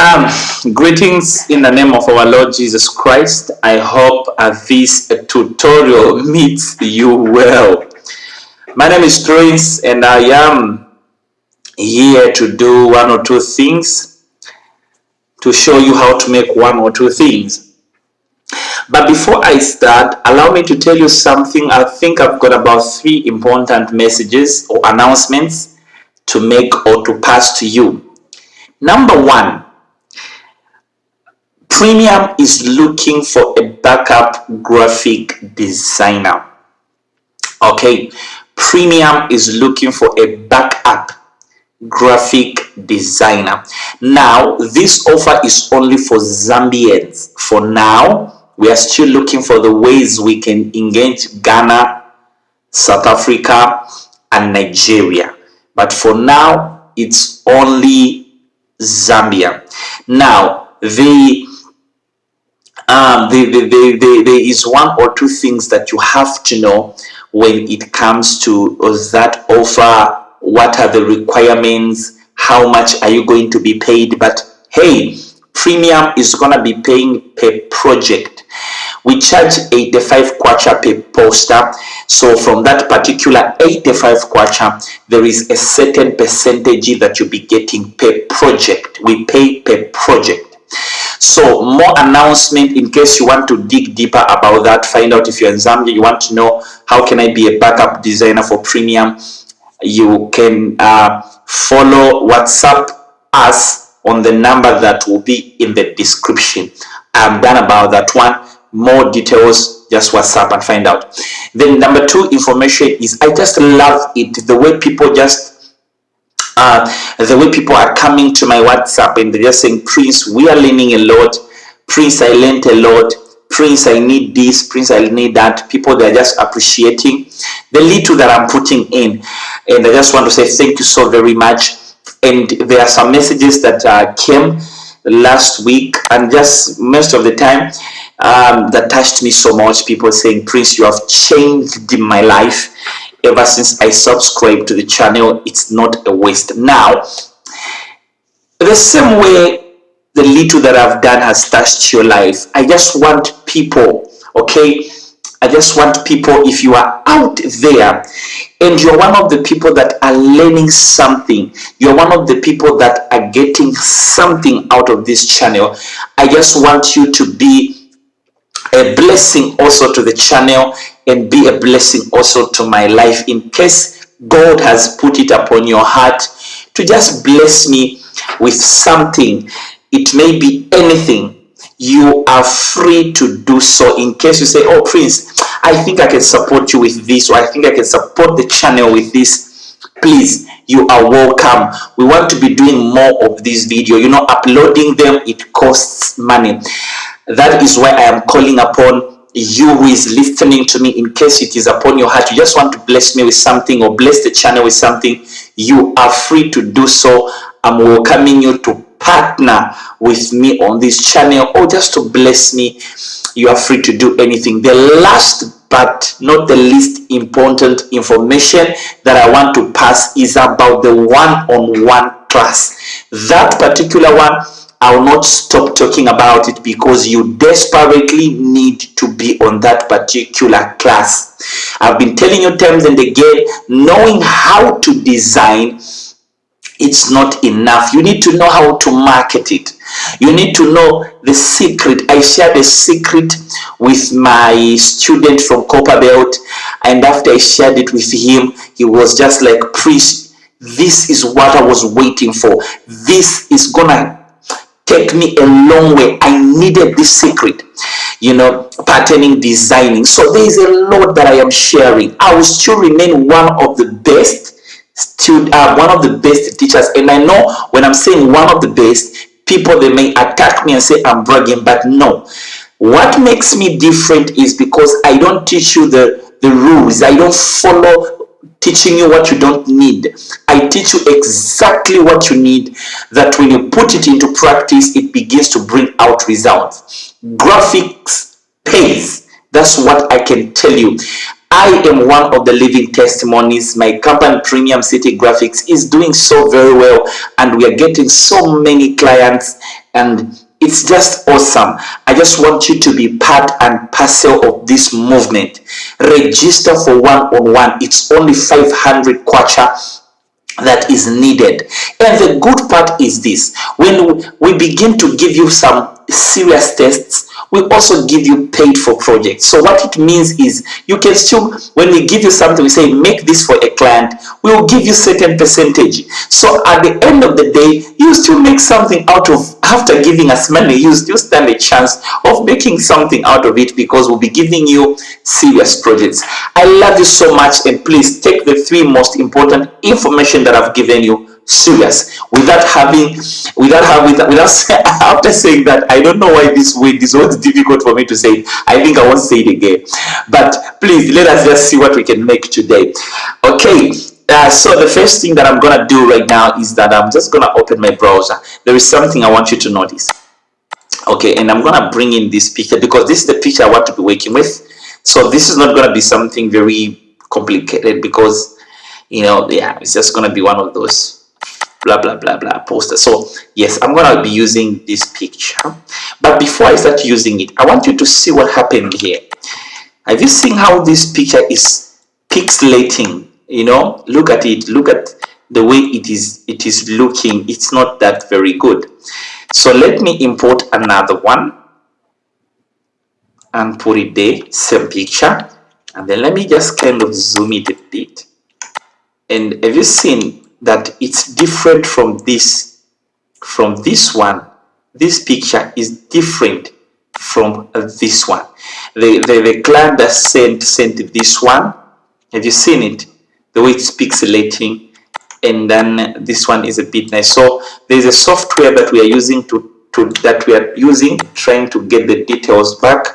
Um, greetings in the name of our Lord Jesus Christ. I hope this tutorial meets you well. My name is Prince and I am here to do one or two things to show you how to make one or two things. But before I start, allow me to tell you something. I think I've got about three important messages or announcements to make or to pass to you. Number one, Premium is looking for a backup graphic designer. Okay, Premium is looking for a backup graphic designer. Now, this offer is only for Zambians. For now, we are still looking for the ways we can engage Ghana, South Africa, and Nigeria. But for now, it's only Zambia. Now, the um, the, the, the, there is one or two things that you have to know when it comes to that offer. What are the requirements? How much are you going to be paid? But hey, premium is going to be paying per project. We charge 85 kwacha per poster. So from that particular 85 kwacha, there is a certain percentage that you'll be getting per project. We pay per project. So more announcement in case you want to dig deeper about that, find out if you're in Zambia, you want to know how can I be a backup designer for premium, you can uh, follow WhatsApp us on the number that will be in the description. I'm done about that one. More details, just WhatsApp and find out. Then number two information is I just love it, the way people just uh, the way people are coming to my WhatsApp and they're just saying, Prince, we are learning a lot. Prince, I learned a lot. Prince, I need this. Prince, I need that. People, they're just appreciating the little that I'm putting in. And I just want to say thank you so very much. And there are some messages that uh, came last week and just most of the time um, that touched me so much. People saying, Prince, you have changed my life ever since I subscribed to the channel. It's not a waste. Now, the same way the little that I've done has touched your life, I just want people, okay? I just want people, if you are out there and you're one of the people that are learning something, you're one of the people that are getting something out of this channel, I just want you to be a blessing also to the channel and be a blessing also to my life in case God has put it upon your heart to just bless me with something. It may be anything. You are free to do so in case you say, oh Prince, I think I can support you with this or I think I can support the channel with this. Please, you are welcome. We want to be doing more of this video. You know, uploading them, it costs money. That is why I am calling upon you who is listening to me in case it is upon your heart you just want to bless me with something or bless the channel with something you are free to do so. I'm welcoming you to partner with me on this channel or just to bless me. You are free to do anything. The last but not the least important information that i want to pass is about the one-on-one -on -one class. That particular one I will not stop talking about it because you desperately need to be on that particular class. I've been telling you times and again, knowing how to design, it's not enough. You need to know how to market it. You need to know the secret. I shared a secret with my student from Copperbelt and after I shared it with him, he was just like, Priest, this is what I was waiting for. This is gonna take me a long way. I needed this secret, you know, patterning, designing. So there is a lot that I am sharing. I will still remain one of the best student, uh, one of the best teachers. And I know when I'm saying one of the best, people, they may attack me and say I'm bragging, but no. What makes me different is because I don't teach you the, the rules. I don't follow teaching you what you don't need. I teach you exactly what you need that when you put it into practice, it begins to bring out results. Graphics pays. That's what I can tell you. I am one of the living testimonies. My company, Premium City Graphics, is doing so very well, and we are getting so many clients, and it's just awesome. I just want you to be part and parcel of this movement. Register for one-on-one. It's only 500 kwacha that is needed. And the good part is this, when we begin to give you some serious tests, we also give you paid for projects. So what it means is you can still, when we give you something, we say, make this for a client, we will give you certain percentage. So at the end of the day, you still make something out of, after giving us money, you still stand a chance of making something out of it because we'll be giving you serious projects. I love you so much and please take the three most important information that I've given you serious. Without having without having without after saying that i don't know why this way this was difficult for me to say i think i won't say it again. But please let us just see what we can make today. Okay uh, so the first thing that i'm gonna do right now is that i'm just gonna open my browser. There is something i want you to notice. Okay and i'm gonna bring in this picture because this is the picture i want to be working with. So this is not to be something very complicated because you know yeah it's just to be one of those blah blah blah blah poster. So yes i'm gonna be using this picture. But before i start using it i want you to see what happened here. Have you seen how this picture is pixelating? You know look at it. Look at the way it is it is looking. It's not that very good. So let me import another one and put it there same picture. And then let me just kind of zoom it a bit. And have you seen that it's different from this from this one. This picture is different from this one. The, the, the client that sent sent this one have you seen it? The way it's pixelating and then this one is a bit nice. So there's a software that we are using to to that we are using trying to get the details back.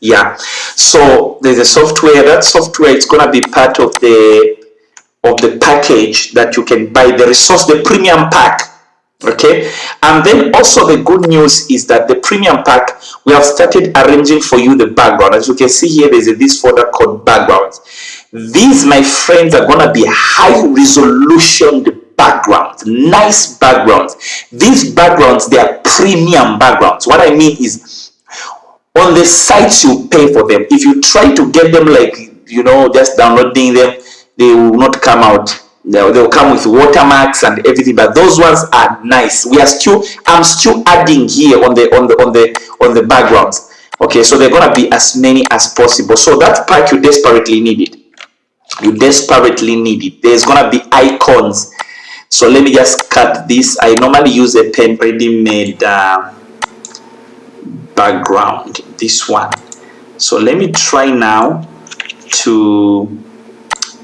Yeah. So there's a software. That software is gonna be part of the of the package that you can buy the resource the premium pack okay? And then also the good news is that the premium pack we have started arranging for you the background. As you can see here there's a, this folder called backgrounds. These my friends are gonna be high resolution backgrounds nice backgrounds. These backgrounds they are premium backgrounds. What i mean is on the sites you pay for them if you try to get them like you know just downloading them they will not come out. They'll, they'll come with watermarks and everything but those ones are nice. We are still i'm still adding here on the on the on the on the backgrounds. Okay so they're gonna be as many as possible. So that part you desperately need it you desperately need it there's gonna be icons. So let me just cut this. I normally use a pen ready made uh, background this one. So let me try now to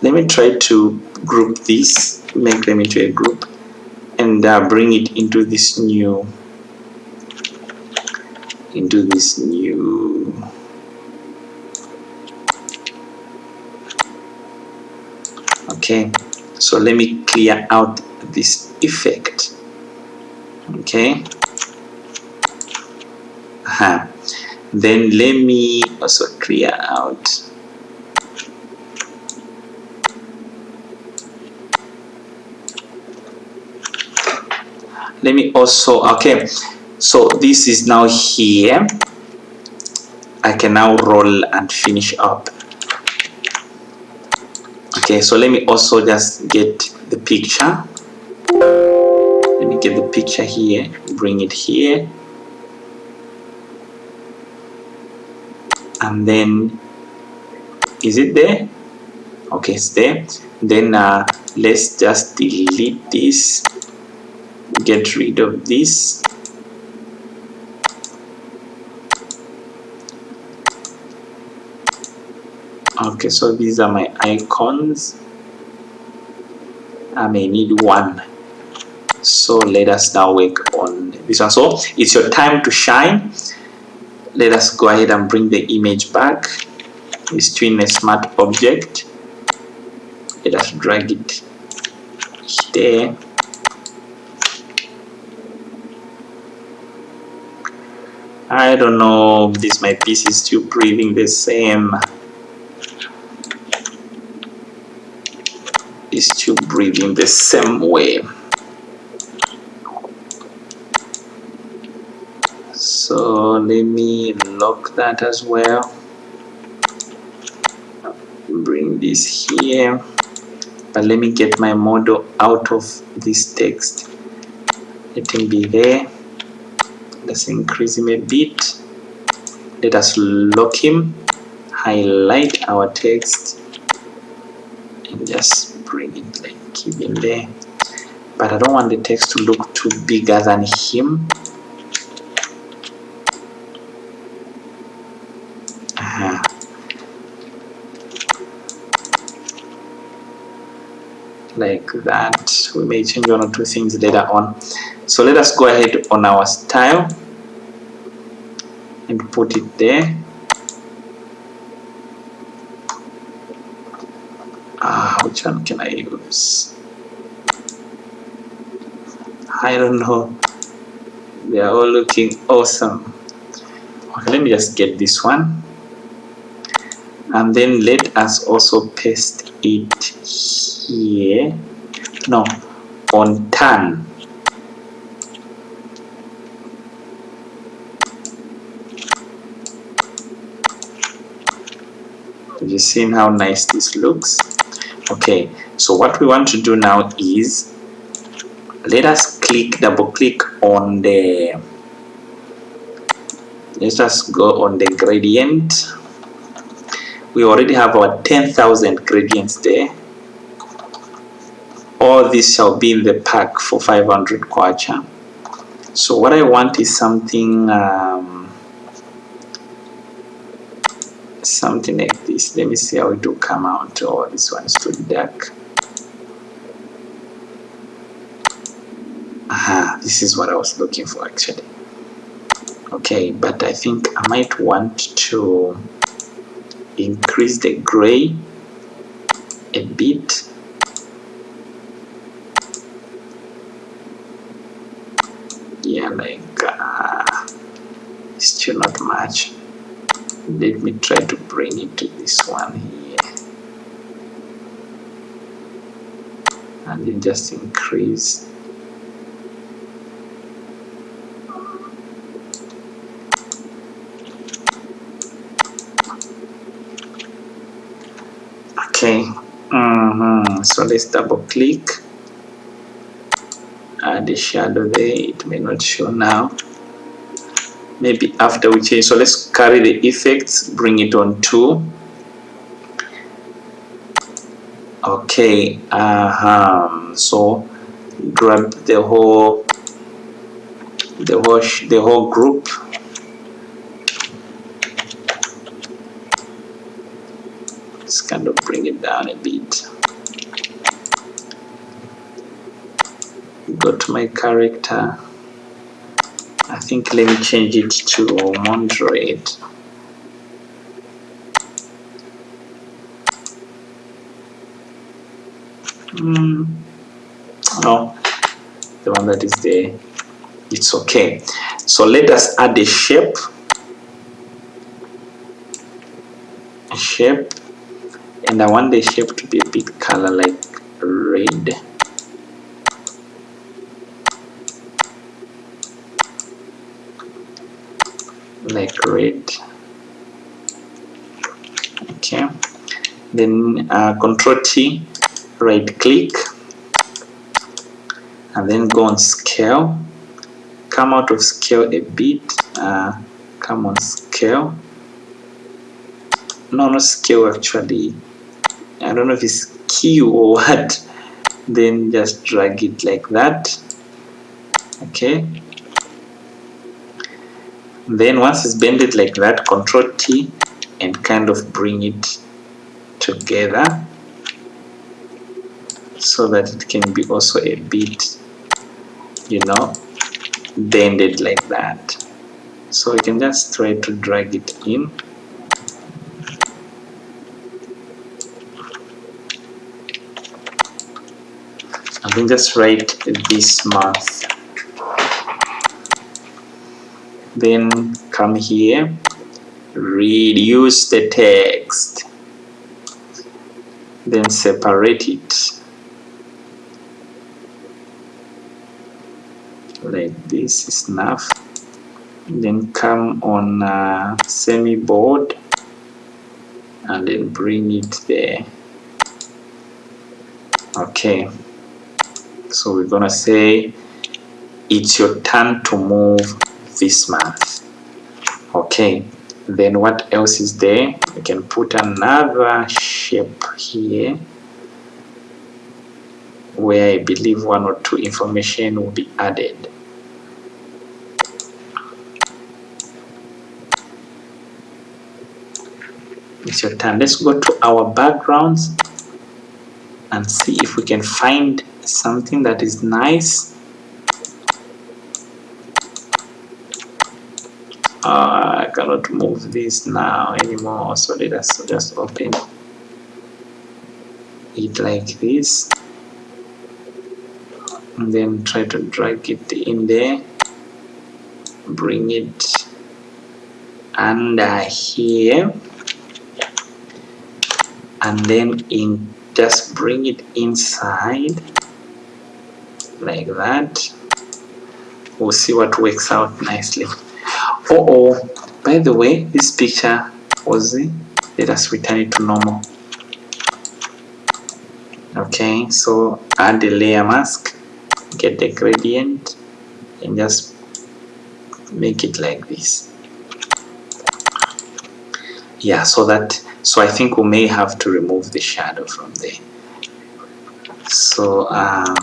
let me try to group this make them into a group and uh, bring it into this new into this new okay so let me clear out this effect okay uh -huh. then let me also clear out let me also okay. So this is now here. I can now roll and finish up. Okay so let me also just get the picture. Let me get the picture here bring it here. And then is it there? Okay it's there. Then uh, let's just delete this get rid of this. Okay so these are my icons. I may need one. So let us now work on this one. So it's your time to shine. Let us go ahead and bring the image back. It's twin a smart object. Let us drag it there I don't know this my piece is still breathing the same. Is still breathing the same way. So let me lock that as well. Bring this here. But let me get my model out of this text. Let him be there let's increase him a bit. Let us lock him. Highlight our text. And just bring it like keep him there. But I don't want the text to look too bigger than him. Uh-huh. like that. We may change one or two things later on so let us go ahead on our style and put it there. Ah which one can I use? I don't know. They are all looking awesome. Okay, let me just get this one. And then let us also paste it here. No on turn you seen how nice this looks? Okay so what we want to do now is let us click double click on the let's just go on the gradient. We already have our 10,000 gradients there. All this shall be in the pack for 500 kwacha. So what I want is something um, something like this. Let me see how it will come out. Oh this one is too dark. Aha this is what I was looking for actually. Okay but I think I might want to increase the gray a bit yeah like uh, still not much let me try to bring it to this one here. And then just increase. Okay. Mm -hmm. so let's double click. Add the shadow there. It may not show now maybe after we change. So let's carry the effects bring it on to okay uh -huh. so grab the whole the whole the whole group. Let's kind of bring it down a bit. Go to my character I think let me change it to Mondroid. Mm, no, the one that is there, it's okay. So let us add a shape. A shape, and I want the shape to be a bit color like red. Red okay. Then uh, control T right click and then go on scale. Come out of scale a bit uh, come on scale. No not scale actually. I don't know if it's Q or what. Then just drag it like that. Okay then once it's bended like that control T and kind of bring it together so that it can be also a bit you know bended like that. So you can just try to drag it in. And then just write this month then come here. Reduce the text. Then separate it. Like this is enough. Then come on semi bold and then bring it there. Okay. So we're gonna say it's your turn to move this month. Okay then what else is there? We can put another shape here where I believe one or two information will be added. It's your turn. Let's go to our backgrounds and see if we can find something that is nice uh, I cannot move this now anymore. So let us just open it like this? And then try to drag it in there. Bring it under here. And then in just bring it inside like that. We'll see what works out nicely. Oh oh by the way this picture was let us return it to normal. Okay so add the layer mask get the gradient and just make it like this. Yeah so that so I think we may have to remove the shadow from there. So um,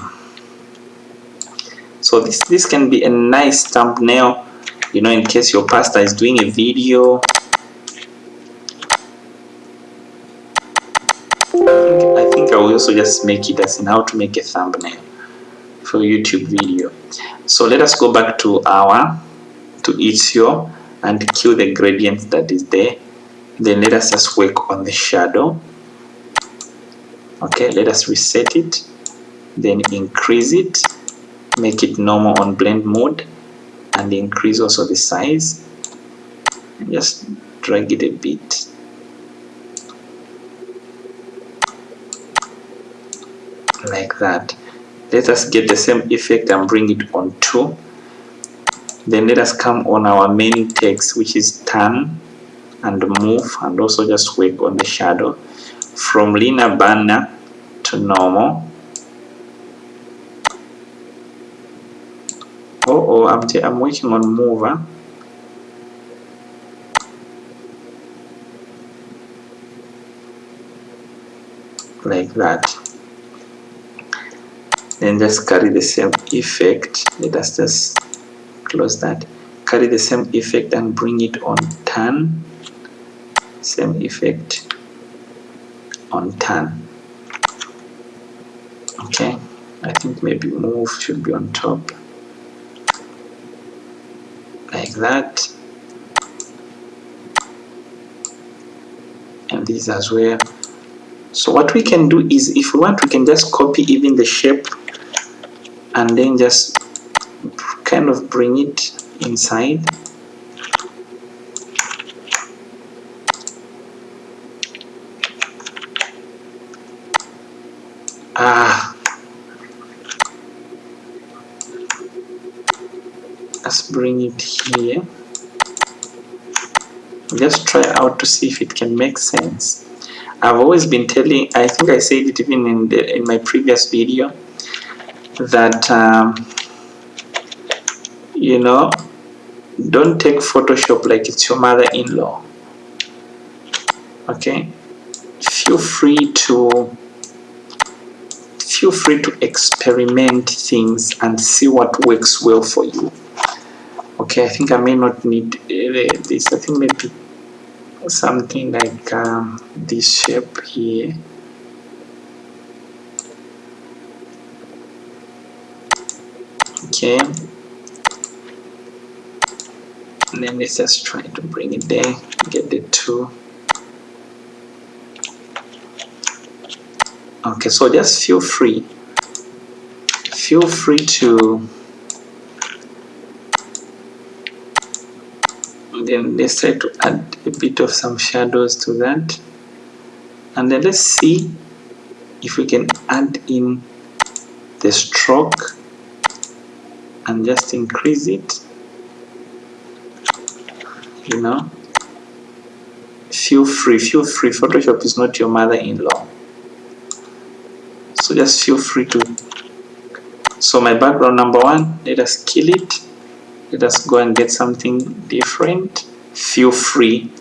so this this can be a nice thumbnail you know in case your pastor is doing a video. I think I will also just make it as in how to make a thumbnail for YouTube video. So let us go back to our to Ezio and kill the gradient that is there. Then let us just work on the shadow. Okay let us reset it. Then increase it. Make it normal on blend mode and increase also the size. Just drag it a bit. Like that. Let us get the same effect and bring it on 2 then let us come on our main text which is turn and move and also just work on the shadow. From linear burn to normal oh oh I'm, I'm working on mover. Like that. Then just carry the same effect. Let us just close that. Carry the same effect and bring it on turn. Same effect on turn. Okay. I think maybe move should be on top like that. And these as well. So what we can do is if we want we can just copy even the shape and then just kind of bring it inside ah let's bring it here just try out to see if it can make sense. I've always been telling I think I said it even in the in my previous video that um, you know don't take Photoshop like it's your mother-in-law. Okay? Feel free to feel free to experiment things and see what works well for you. Okay? I think I may not need uh, this I think maybe something like um, this shape here. Okay. And then let's just try to bring it there get the two. Okay so just feel free feel free to then let's try to add a bit of some shadows to that. And then let's see if we can add in the stroke and just increase it. You know feel free feel free. Photoshop is not your mother-in-law. So just feel free to so my background number one let us kill it let us go and get something different. Feel free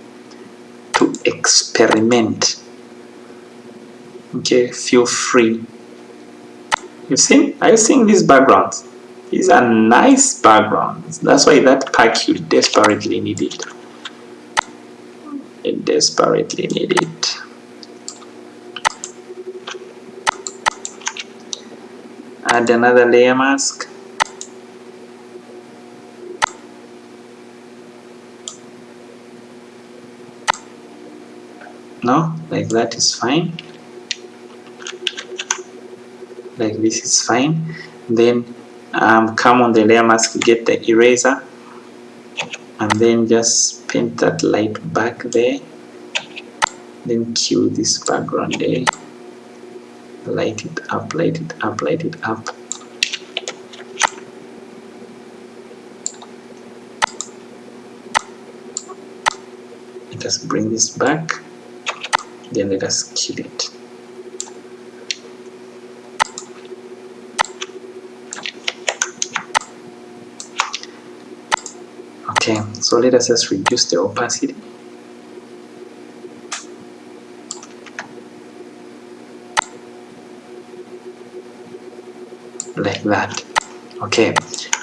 to experiment. Okay feel free. You see? Are you seeing these backgrounds? These are nice backgrounds. That's why that pack you desperately need it. It desperately need it. Add another layer mask no like that is fine. Like this is fine. Then um, come on the layer mask get the eraser and then just paint that light back there. Then cue this background there. Light it up light it up light it up. Just bring this back then let us kill it. Okay so let us just reduce the opacity. Like that. Okay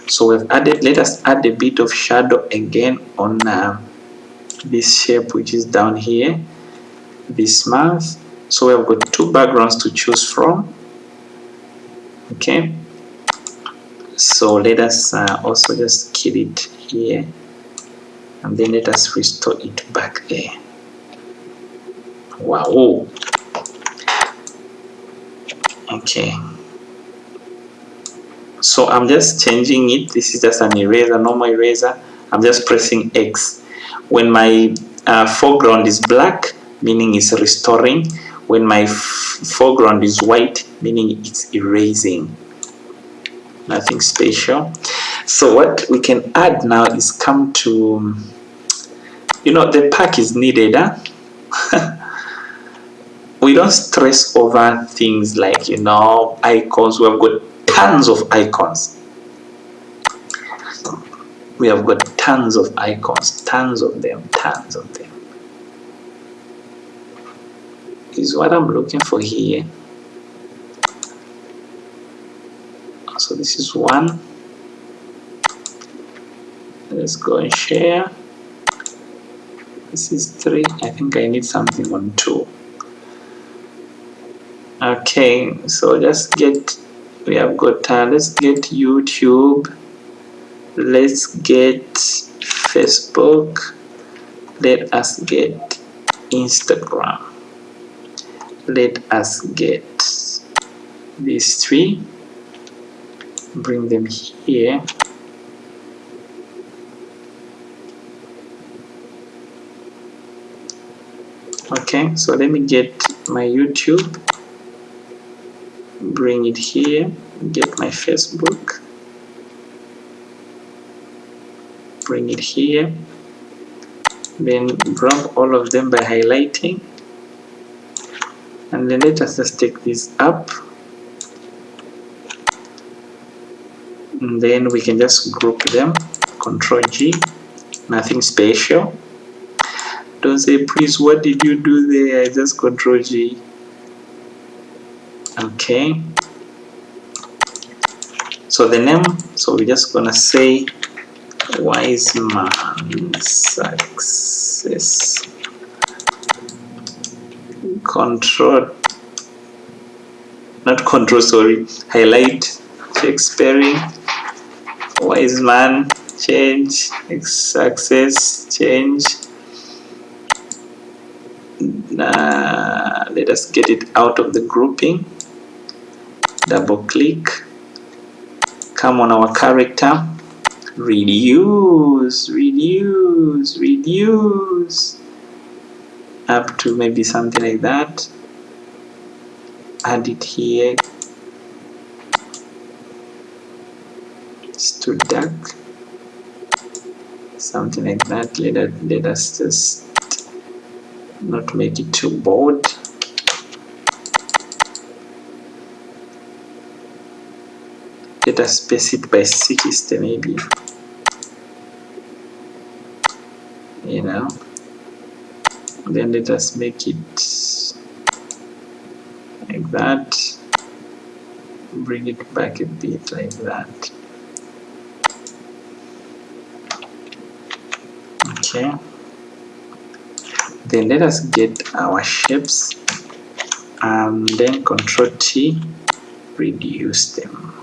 so we've added let us add a bit of shadow again on uh, this shape which is down here this month so we've got two backgrounds to choose from. Okay. So let us uh, also just kill it here. And then let us restore it back there. Wow. Okay. So I'm just changing it. This is just an eraser normal eraser. I'm just pressing X. When my uh, foreground is black meaning it's restoring when my foreground is white meaning it's erasing. Nothing special. So what we can add now is come to you know the pack is needed huh? we don't stress over things like you know icons. We've got tons of icons. We have got tons of icons tons of them tons of them is what I'm looking for here so this is one. Let's go and share. This is three. I think I need something on two. Okay so just get we have got uh, let's get YouTube. Let's get Facebook. Let us get Instagram let us get these three. Bring them here. Okay so let me get my YouTube. Bring it here. Get my Facebook. Bring it here. Then grab all of them by highlighting and then let us just take this up. And then we can just group them. Control G nothing special. Don't say please what did you do there? I just control G. Okay. So the name so we're just gonna say wise man success control not control sorry highlight Shakespearean wise man change success change. Uh, let us get it out of the grouping. Double click. Come on our character. Reduce reduce reduce up to maybe something like that. Add it here. Too dark something like that. Let, us, let us just not make it too bold. Let us space it by 60 maybe. You know then let us make it like that. Bring it back a bit like that. Okay. Then let us get our shapes and then control T reduce them.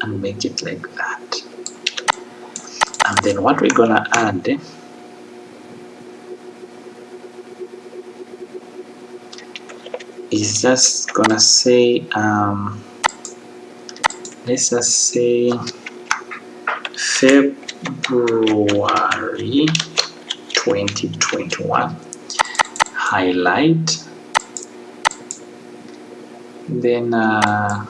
And make it like that and then what we're gonna add is just gonna say um, let's just say February 2021 highlight. Then uh,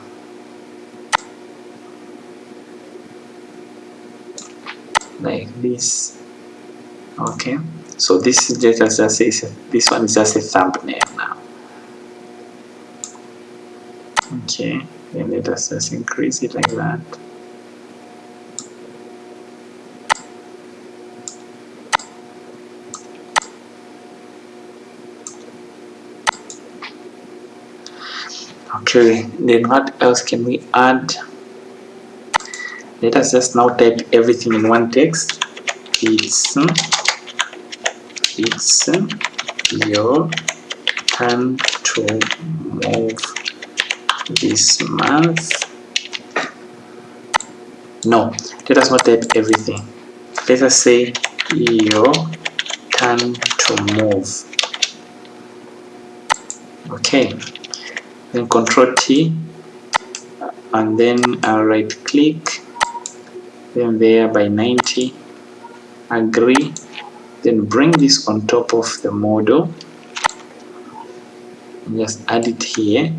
like this. Okay. So this is just as I say this one is just a thumbnail now. Okay. Then let us just increase it like that. Okay. Then what else can we add? Let us just now type everything in one text it's it's your turn to move this month. No let us not type everything. Let us say your turn to move. Okay. Then control T and then I'll right click then there by 90 agree then bring this on top of the model. Just add it here.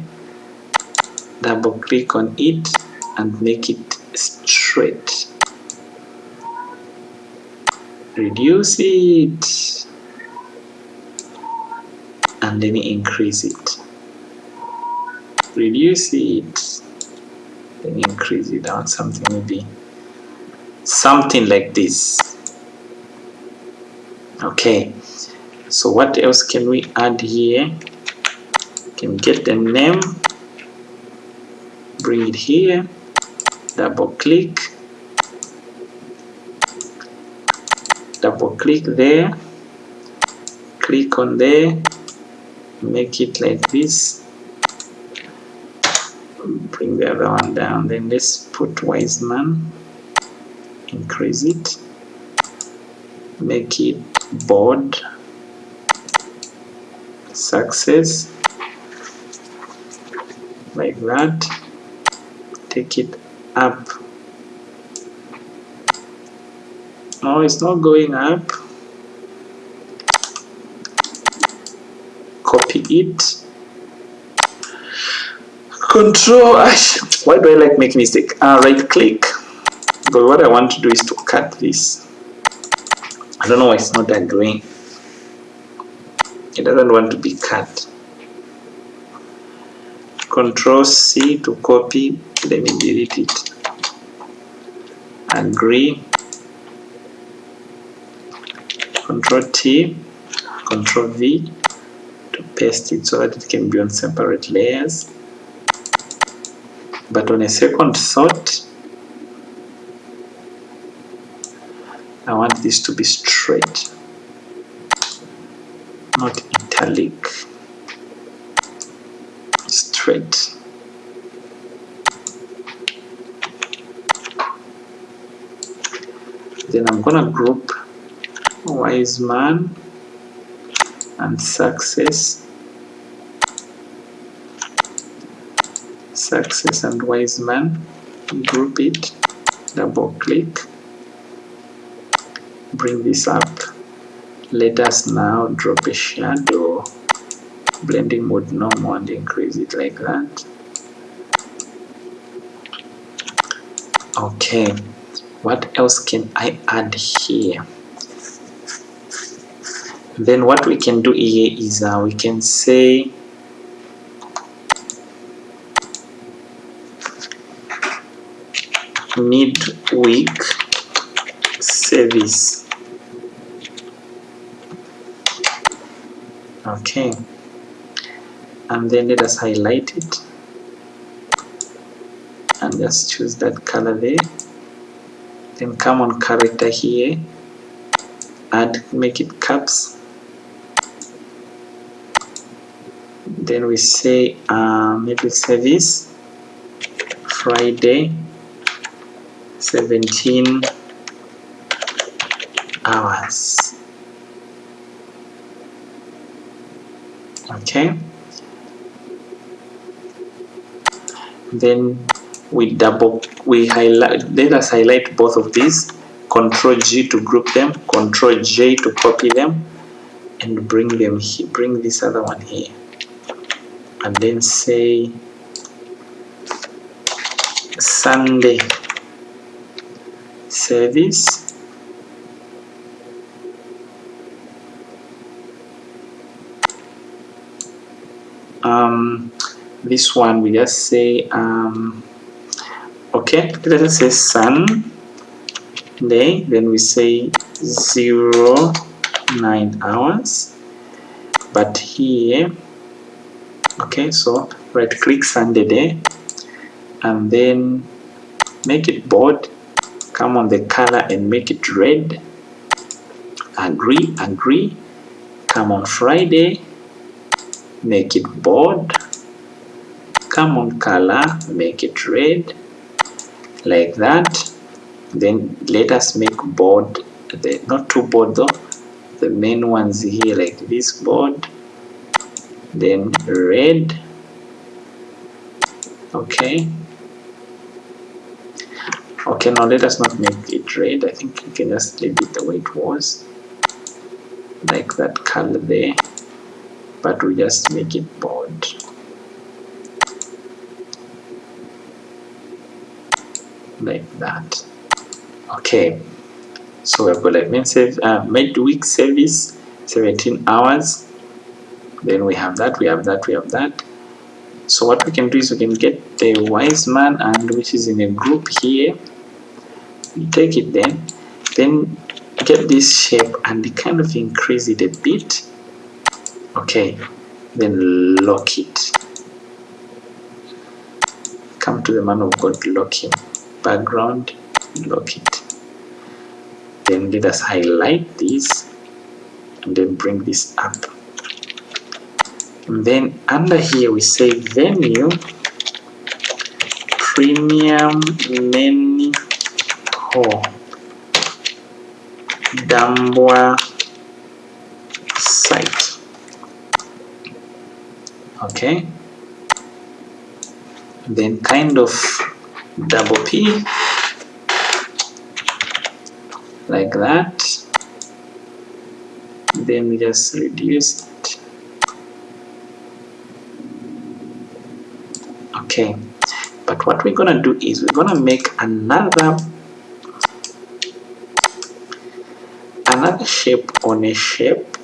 Double click on it and make it straight. Reduce it. And then increase it. Reduce it. Then increase it down something maybe something like this okay. So what else can we add here? Can get the name? Bring it here. Double click. Double click there. Click on there. Make it like this. Bring the other one down. Then let's put Wiseman increase it. Make it board success like that take it up. No it's not going up. Copy it. Control why do I like make mistake? Uh, right click. But what I want to do is to cut this I don't know why it's not agreeing it doesn't want to be cut. Control C to copy. Let me delete it. Agree control T. Control V to paste it so that it can be on separate layers. But on a second thought I want this to be straight not italic. Straight. Then I'm gonna group wise man and success. Success and wise man. Group it double click bring this up. Let us now drop a shadow. Blending mode normal and increase it like that. Okay. What else can I add here? Then what we can do here is uh, we can say midweek service okay. And then let us highlight it. And just choose that color there. Then come on character here. Add make it caps then we say uh, service. Friday 17 hours okay. Then we double we highlight let us highlight both of these. Control G to group them control J to copy them and bring them here bring this other one here. And then say Sunday service um, this one we just say um, okay let us say sun day then we say zero nine hours. But here okay so right click Sunday day and then make it bold come on the color and make it red. Agree agree. Come on Friday make it bold come on color make it red like that. Then let us make board the not too board though the main ones here like this board then red. Okay. Okay now let us not make it red. I think you can just leave it the way it was like that color there. But we just make it bold like that. Okay. So we've got like save uh, midweek service 17 hours. Then we have that we have that we have that. So what we can do is we can get the wise man and which is in a group here. You take it then then get this shape and kind of increase it a bit. Okay then lock it. Come to the man of God lock him background lock it. Then let us highlight this and then bring this up. And then under here we say venue premium menu hall. Dambwa site. Okay. Then kind of double Like that. Then we just reduce it okay. But what we're gonna do is we're gonna make another another shape on a shape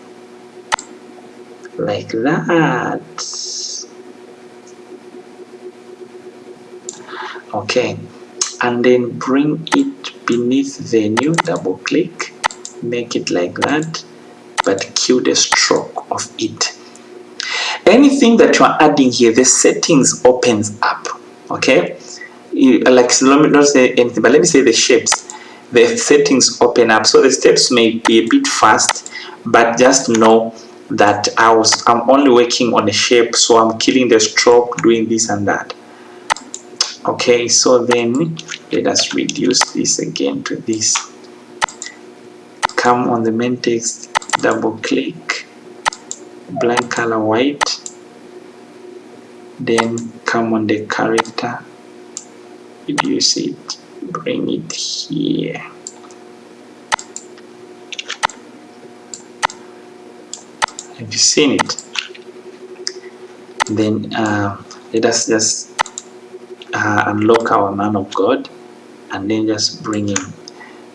like that. Okay and then bring it beneath the new double click. Make it like that but kill the stroke of it. Anything that you are adding here the settings opens up okay? You, like let me not say anything but let me say the shapes. The settings open up so the steps may be a bit fast but just know that I was I'm only working on a shape so I'm killing the stroke doing this and that okay so then let us reduce this again to this. Come on the main text double click blank color white then come on the character. Reduce it bring it here. Have you seen it? Then uh, let us just uh, unlock our man of God and then just bring him.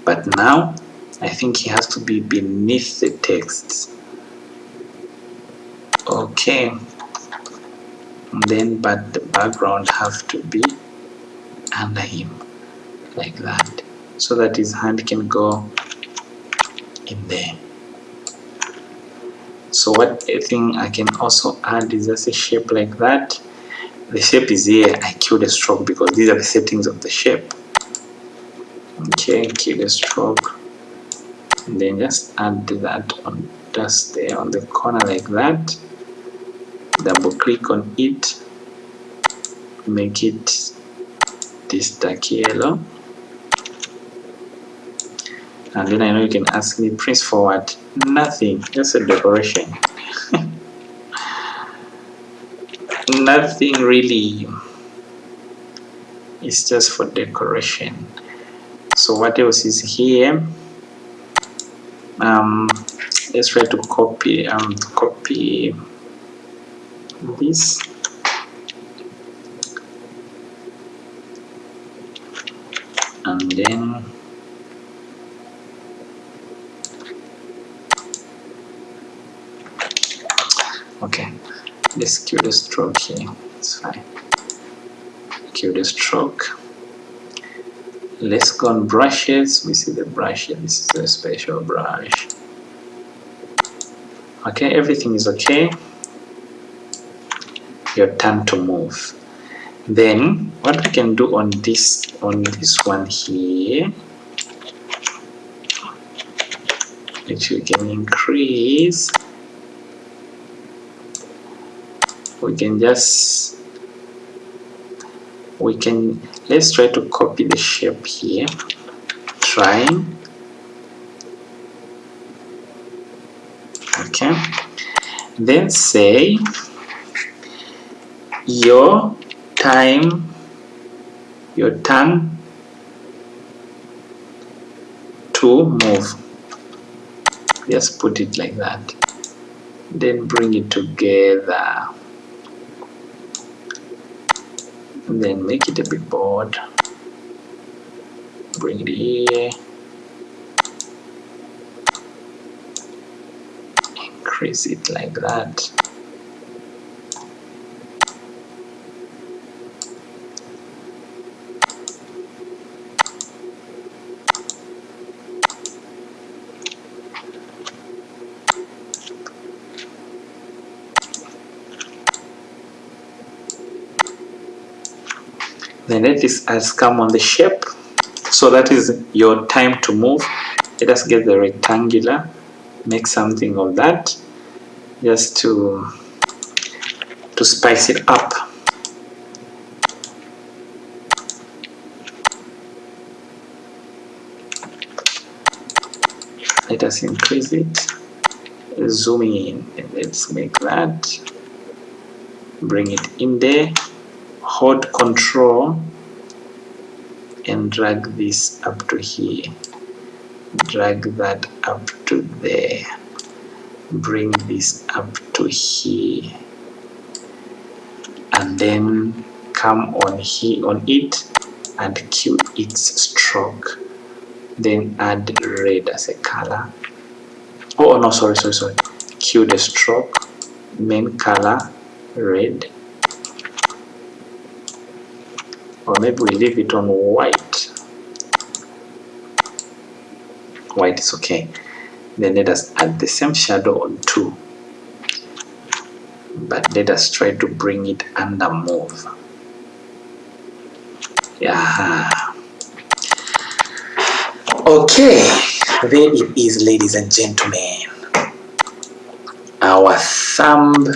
But now I think he has to be beneath the text okay. And then but the background have to be under him like that. So that his hand can go in there. So what I think I can also add is just a shape like that the shape is here. I kill the stroke because these are the settings of the shape. Okay kill the stroke. And then just add that on just there on the corner like that. Double click on it. Make it this dark yellow. And then I know you can ask me press forward. Nothing. Just a decoration nothing really it's just for decoration. So what else is here? Um, let's try to copy um, copy this. And then okay let's cue the stroke here. It's fine. Cue the stroke. Let's go on brushes we see the brush. Here this is a special brush. Okay everything is okay. Your turn to move. Then what we can do on this on this one here which we can increase we can just we can let's try to copy the shape here. Trying. Okay. Then say your time your turn to move. Just put it like that. Then bring it together then make it a bit bold bring it here. Increase it like that then let this has come on the shape. So that is your time to move. Let us get the rectangular make something of that just to to spice it up. Let us increase it. Zoom in. Let's make that. Bring it in there hold control and drag this up to here. Drag that up to there. Bring this up to here. And then come on here on it and cue its stroke. Then add red as a color. Oh no sorry sorry sorry. Cue the stroke main color red or maybe we leave it on white. White is okay. Then let us add the same shadow on 2 but let us try to bring it under move yeah. Okay. There it is ladies and gentlemen. Our thumb.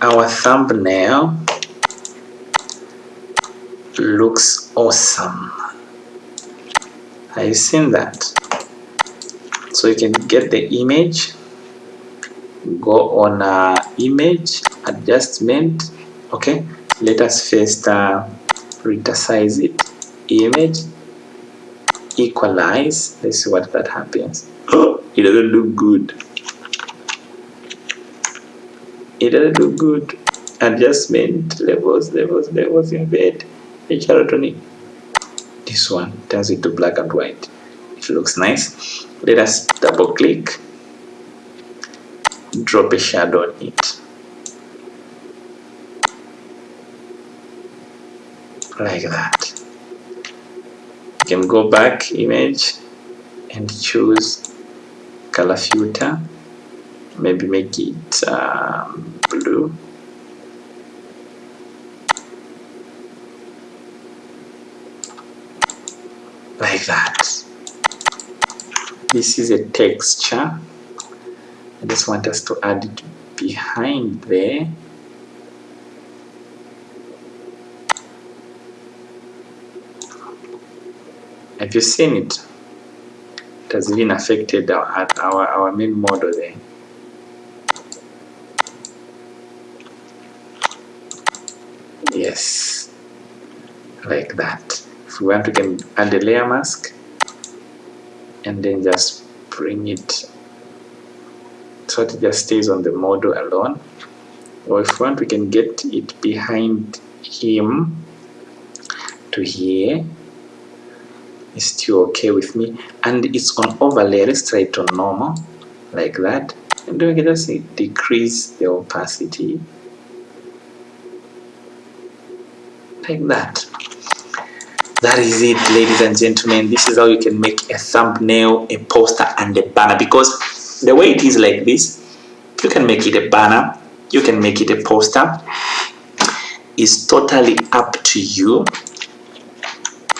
Our thumbnail looks awesome. Have you seen that? So you can get the image. Go on uh, image adjustment. Okay let us first uh, it. Image equalize. Let's see what that happens. It doesn't look good. It doesn't look good. Adjustment levels levels levels embed this one turns it to black and white. It looks nice. Let us double click. Drop a shadow on it. Like that. You can go back image and choose color filter. Maybe make it um, blue like that. This is a texture. I just want us to add it behind there. Have you seen it? It has even affected our, our, our main model there. Yes. Like that if we want we can add a layer mask and then just bring it. So it just stays on the model alone. Or if we want we can get it behind him to here. It's still okay with me. And it's on overlay let's try it on normal like that. And then we can just decrease the opacity. Like that that is it ladies and gentlemen. This is how you can make a thumbnail a poster and a banner. Because the way it is like this you can make it a banner you can make it a poster. It's totally up to you.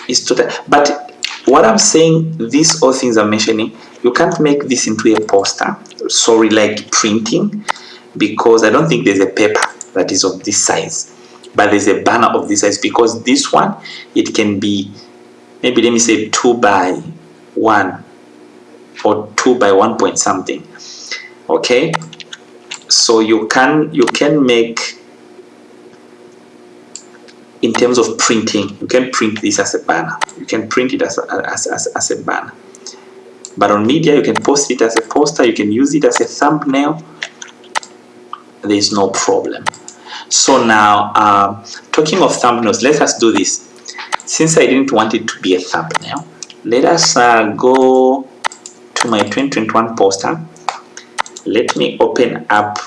It's total but what i'm saying these all things i'm mentioning you can't make this into a poster. Sorry like printing because i don't think there's a paper that is of this size but there's a banner of this size because this one it can be maybe let me say 2 by 1 or 2 by 1 point something okay? So you can you can make in terms of printing you can print this as a banner. You can print it as a, as, as, as a banner. But on media you can post it as a poster you can use it as a thumbnail. There is no problem so now, uh, talking of thumbnails, let us do this. Since I didn't want it to be a thumbnail, let us uh, go to my 2021 poster. Let me open up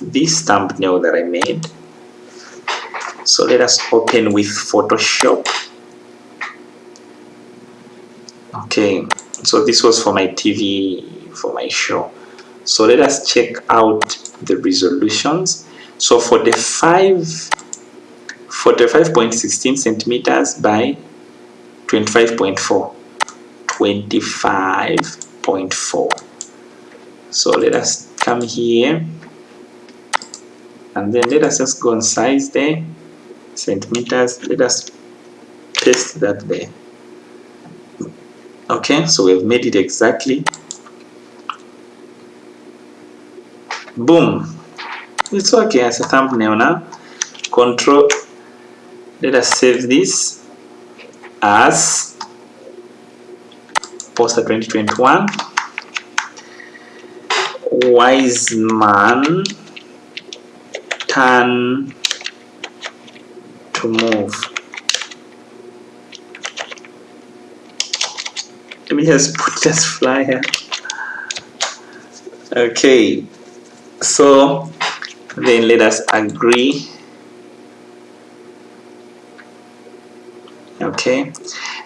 this thumbnail that I made. So let us open with Photoshop. Okay, so this was for my TV, for my show. So let us check out the resolutions so 45 45.16 centimeters by 25.4 25.4 so let us come here. And then let us just go and size there centimeters. Let us paste that there. Okay so we've made it exactly. Boom it's okay as a thumbnail now control let us save this as poster 2021 wise man turn to move. Let me just put this flyer okay so then let us agree. Okay.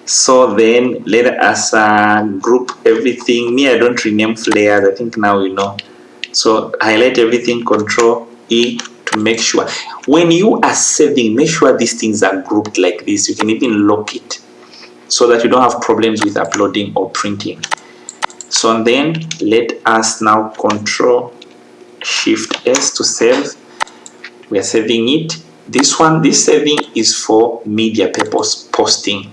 So then let us uh, group everything. Me I don't rename flares. I think now you know. So highlight everything control E to make sure. When you are saving make sure these things are grouped like this. You can even lock it so that you don't have problems with uploading or printing. So then let us now control shift S to save. We are saving it. This one this saving is for media purpose posting.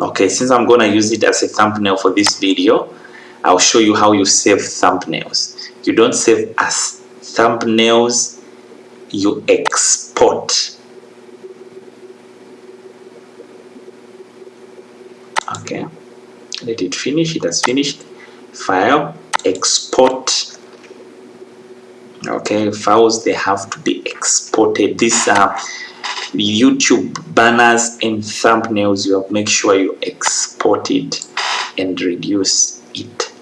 Okay since I'm gonna use it as a thumbnail for this video I'll show you how you save thumbnails. You don't save as thumbnails you export. Okay let it finish. It has finished. File export okay files they have to be exported. These are youtube banners and thumbnails. You have make sure you export it and reduce it.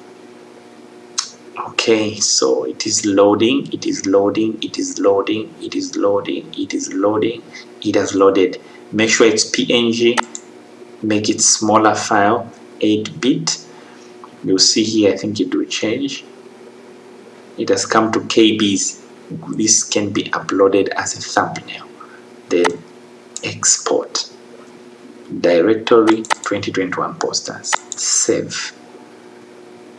Okay so it is loading it is loading it is loading it is loading it is loading it has loaded. Make sure it's png make it smaller file 8 bit. You'll see here i think it will change it has come to kbs this can be uploaded as a thumbnail. Then export directory 2021 posters. Save.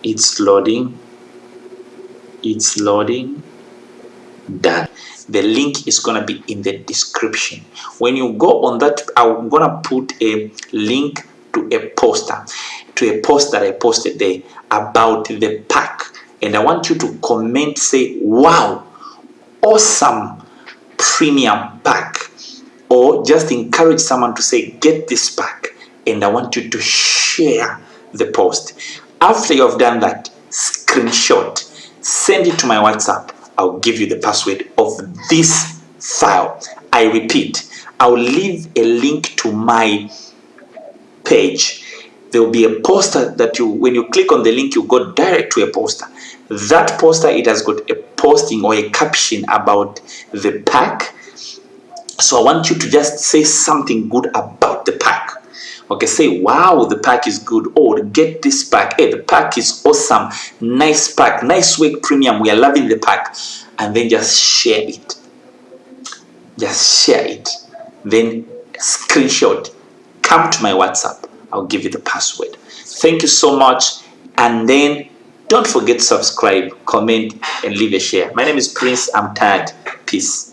It's loading. It's loading. Done. The link is going to be in the description. When you go on that i'm going to put a link to a poster. To a post that i posted there about the pack and i want you to comment say wow awesome premium pack. Or just encourage someone to say get this pack and i want you to share the post. After you have done that screenshot send it to my whatsapp. I'll give you the password of this file. I repeat i'll leave a link to my page. There will be a poster that you when you click on the link you go direct to a poster that poster it has got a posting or a caption about the pack. So i want you to just say something good about the pack. Okay say wow the pack is good. Or get this pack. Hey the pack is awesome. Nice pack. Nice work premium. We are loving the pack. And then just share it. Just share it. Then screenshot. Come to my whatsapp. I'll give you the password. Thank you so much. And then don't forget to subscribe comment and leave a share. My name is prince. I'm tired. Peace